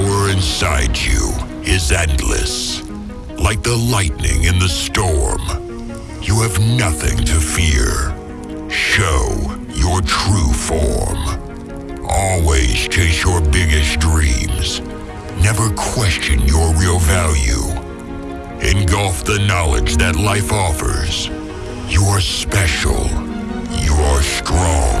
Power inside you is endless. Like the lightning in the storm, you have nothing to fear. Show your true form. Always chase your biggest dreams. Never question your real value. Engulf the knowledge that life offers. You are special. You are strong.